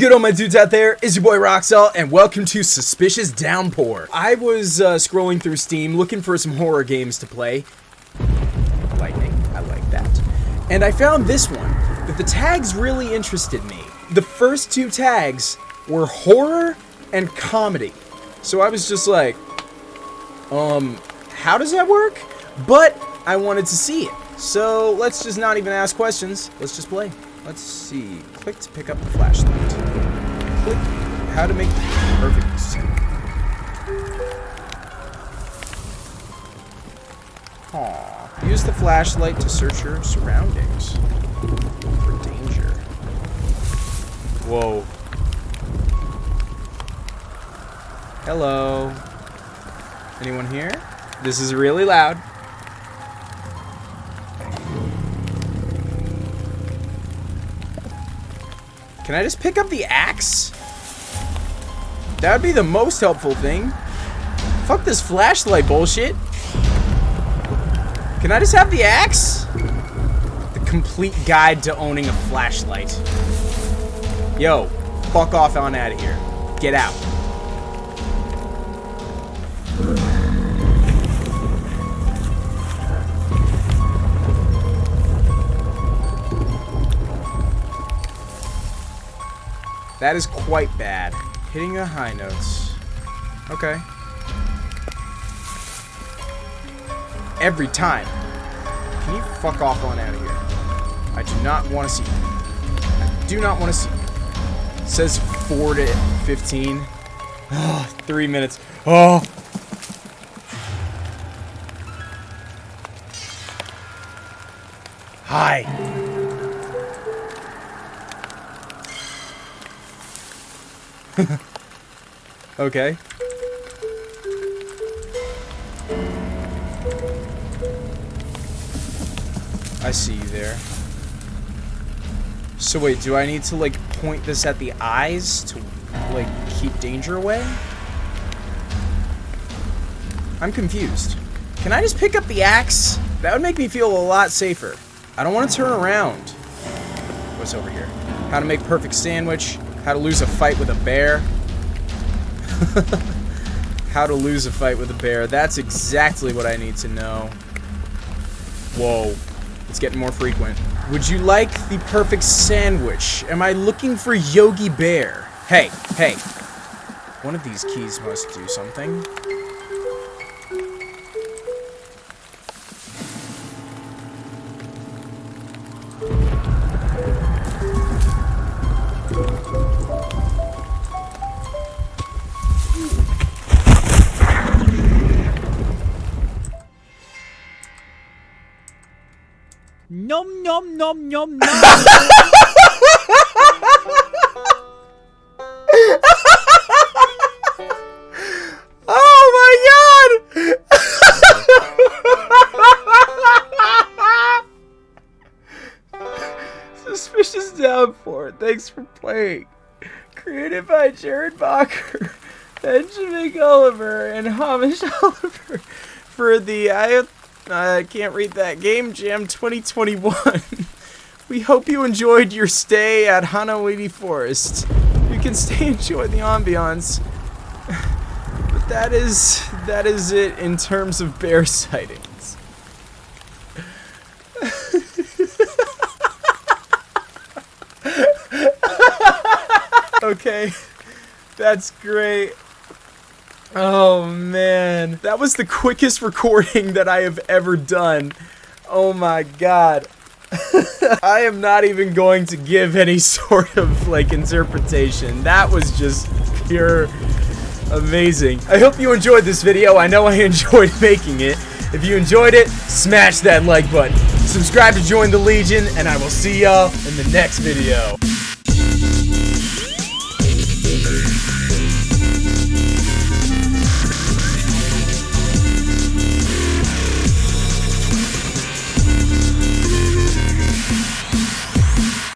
good all my dudes out there? It's your boy Roxel and welcome to Suspicious Downpour. I was uh, scrolling through Steam looking for some horror games to play. Lightning, I like that. And I found this one, but the tags really interested me. The first two tags were horror and comedy. So I was just like, um, how does that work? But I wanted to see it. So let's just not even ask questions. Let's just play. Let's see. Click to pick up the flashlight. Click how to make perfect sound. Aw. Use the flashlight to search your surroundings for danger. Whoa. Hello. Anyone here? This is really loud. Can I just pick up the axe? That would be the most helpful thing. Fuck this flashlight bullshit. Can I just have the axe? The complete guide to owning a flashlight. Yo, fuck off on out of here. Get out. That is quite bad. Hitting the high notes. Okay. Every time. Can you fuck off on out of here? I do not want to see you. I do not want to see you. It says 4 to 15. Oh, three minutes. Oh. Hi. okay. I see you there. So wait, do I need to like point this at the eyes to like keep danger away? I'm confused. Can I just pick up the axe? That would make me feel a lot safer. I don't want to turn around. What's over here? How to make perfect sandwich. How to lose a fight with a bear. How to lose a fight with a bear. That's exactly what I need to know. Whoa. It's getting more frequent. Would you like the perfect sandwich? Am I looking for Yogi Bear? Hey, hey. One of these keys must do something. Nom nom nom nom nom. Oh my god! Suspicious Downpour, thanks for playing. Created by Jared Bacher, Benjamin Gulliver, and Hamish Oliver for the I I can't read that game jam 2021. we hope you enjoyed your stay at Hanawiti Forest. You can stay and enjoy the ambiance. But that is that is it in terms of bear sightings. okay. That's great. Oh man, that was the quickest recording that I have ever done. Oh my god. I am not even going to give any sort of like interpretation. That was just pure amazing. I hope you enjoyed this video. I know I enjoyed making it. If you enjoyed it, smash that like button. Subscribe to join the Legion, and I will see y'all in the next video.